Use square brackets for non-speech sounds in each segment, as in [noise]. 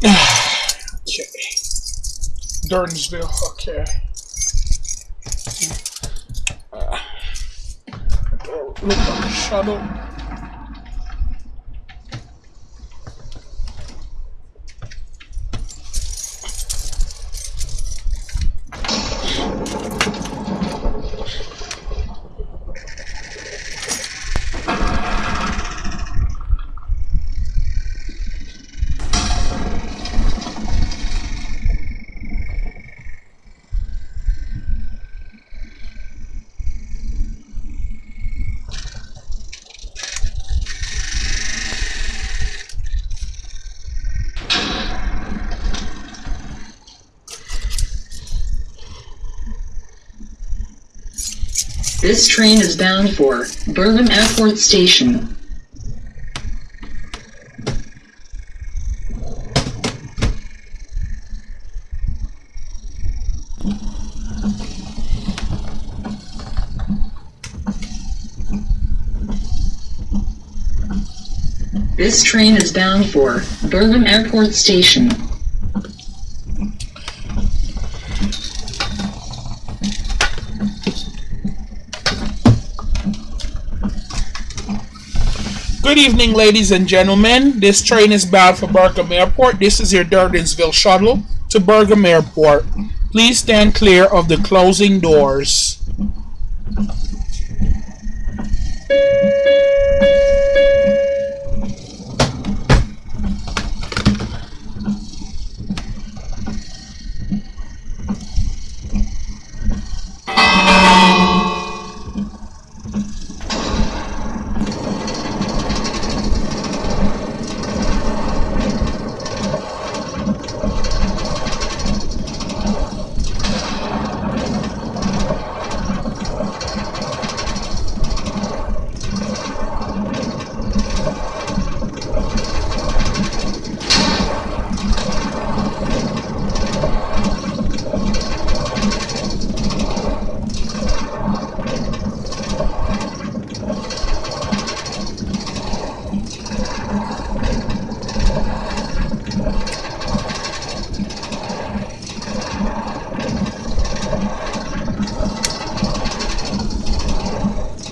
[sighs] okay. Durnsville, okay. Uh, look on the shuttle. This train is bound for Birmingham Airport Station. This train is bound for Birmingham Airport Station. Good evening, ladies and gentlemen. This train is bound for Burgham Airport. This is your Durdinsville shuttle to Burgham Airport. Please stand clear of the closing doors.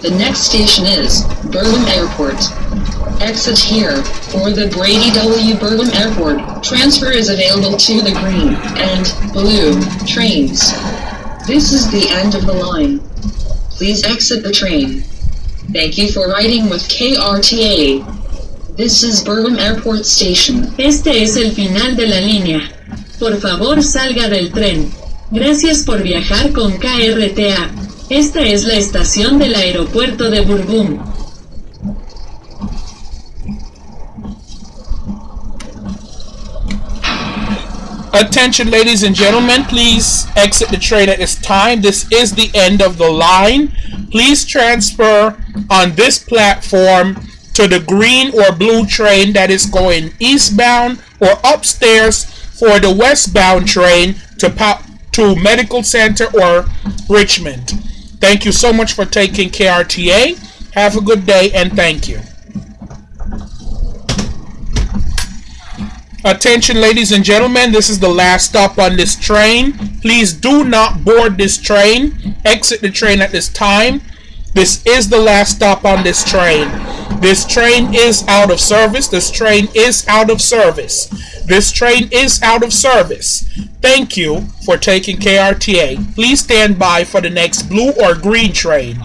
The next station is Birmingham Airport. Exit here for the Brady W. Birmingham Airport. Transfer is available to the green and blue trains. This is the end of the line. Please exit the train. Thank you for riding with KRTA. This is Birmingham Airport Station. Este es el final de la línea. Por favor salga del tren. Gracias por viajar con KRTA. Esta es la estación del aeropuerto de Burgum. Attention, ladies and gentlemen, please exit the train at this time. This is the end of the line. Please transfer on this platform to the green or blue train that is going eastbound or upstairs for the westbound train to, to Medical Center or Richmond. Thank you so much for taking KRTA. Have a good day and thank you. Attention, ladies and gentlemen, this is the last stop on this train. Please do not board this train. Exit the train at this time. This is the last stop on this train. This train is out of service. This train is out of service. This train is out of service. Thank you for taking KRTA. Please stand by for the next blue or green train.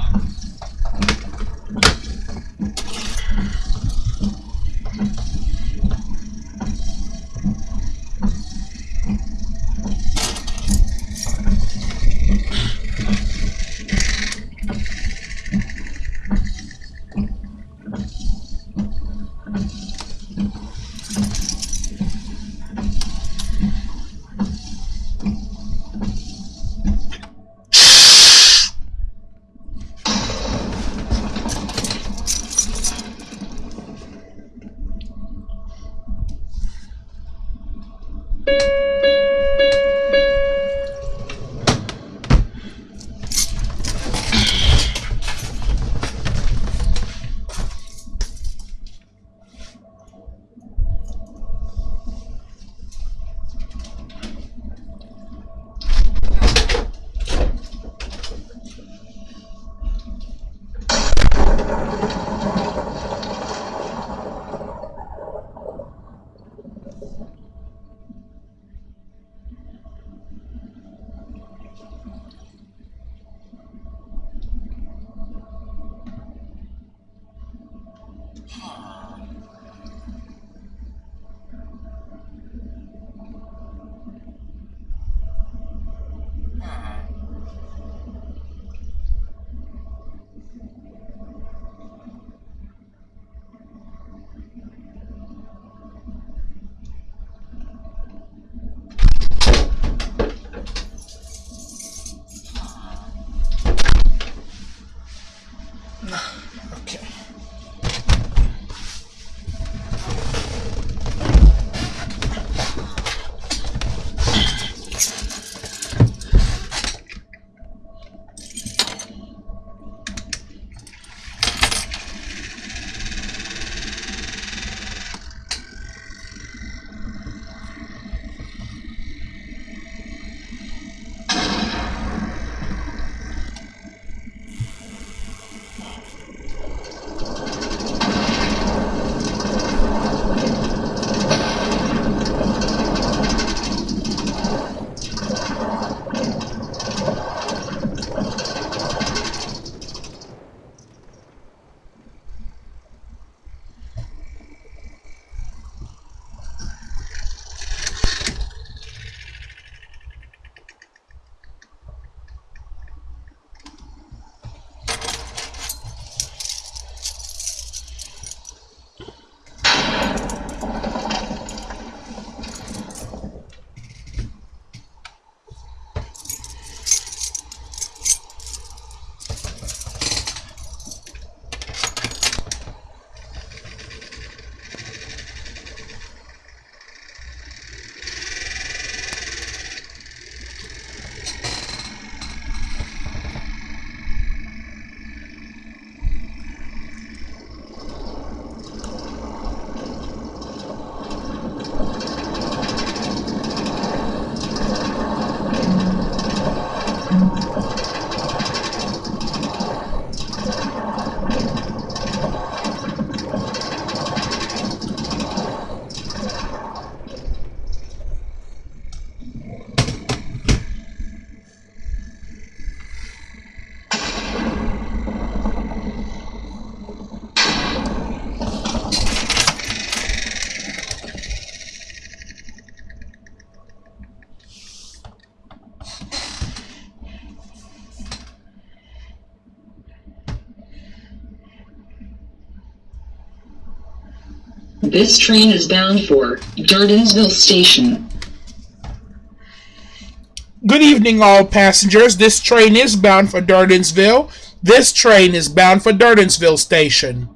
This train is bound for Dardinsville Station. Good evening, all passengers. This train is bound for Dardinsville. This train is bound for Dardinsville Station.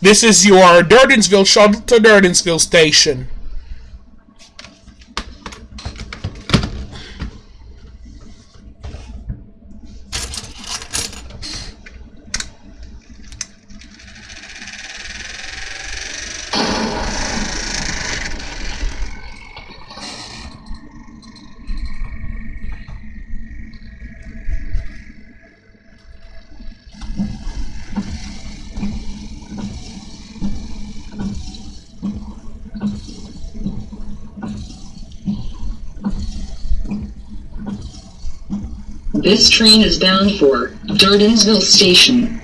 This is your Dardinsville shuttle to Dardinsville Station. This train is bound for Durdensville Station.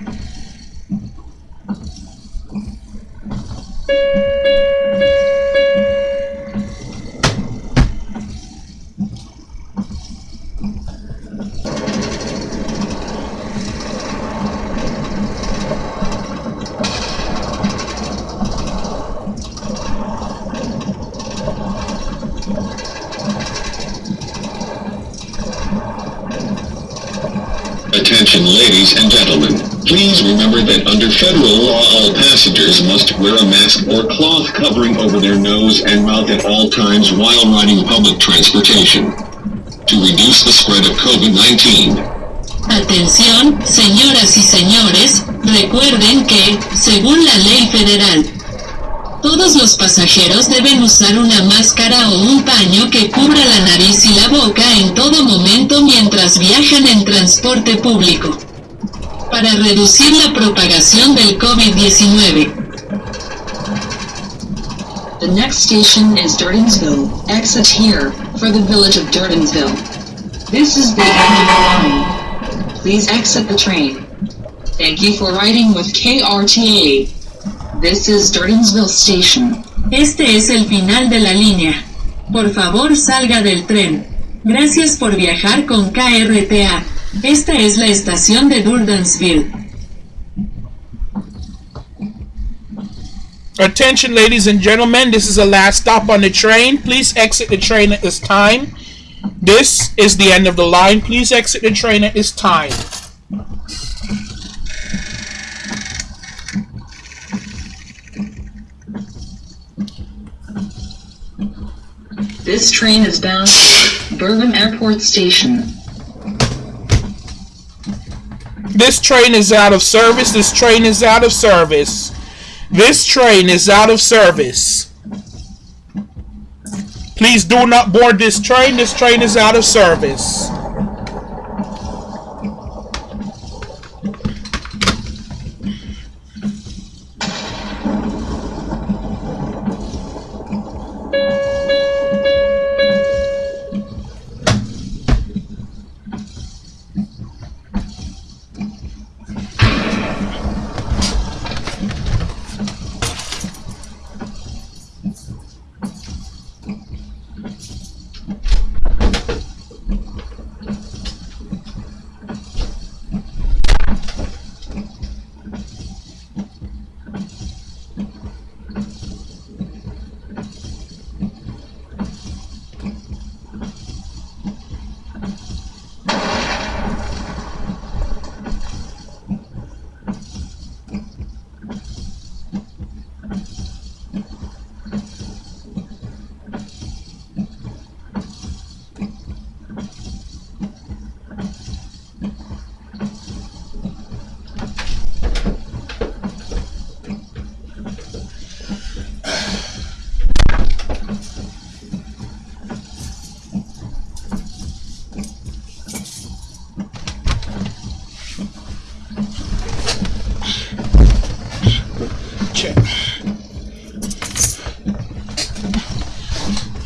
Attention ladies and gentlemen. Please remember that under federal law all passengers must wear a mask or cloth covering over their nose and mouth at all times while riding public transportation. To reduce the spread of COVID-19, Atención, señoras y señores, recuerden que, según la ley federal, todos los pasajeros deben usar una máscara o un paño que cubra la nariz y la boca viajan en transporte público. Para reducir la propagación del COVID-19. The next station is Dardinsville. Exit here for the village of Dardinsville. This is the end of the line. Please exit the train. Thank you for riding with KRTA. This is Dardinsville Station. Este es el final de la línea. Por favor salga del tren. Gracias por viajar con KRTA. Esta es la estación de Durdansville. Attention, ladies and gentlemen, this is the last stop on the train. Please exit the train at this time. This is the end of the line. Please exit the train at this time. This train is bound for Bergen Airport Station. This train is out of service. This train is out of service. This train is out of service. Please do not board this train. This train is out of service.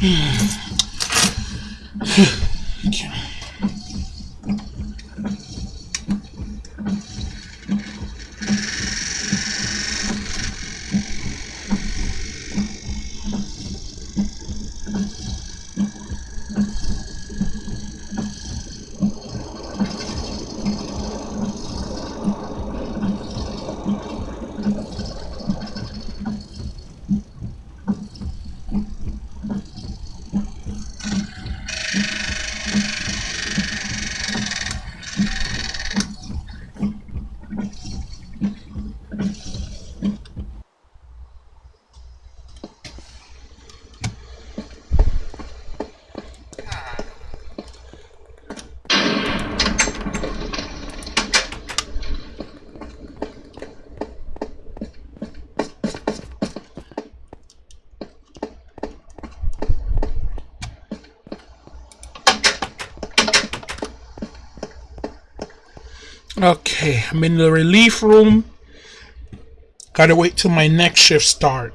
Okay. [sighs] [sighs] Okay, I'm in the relief room. Gotta wait till my next shift start.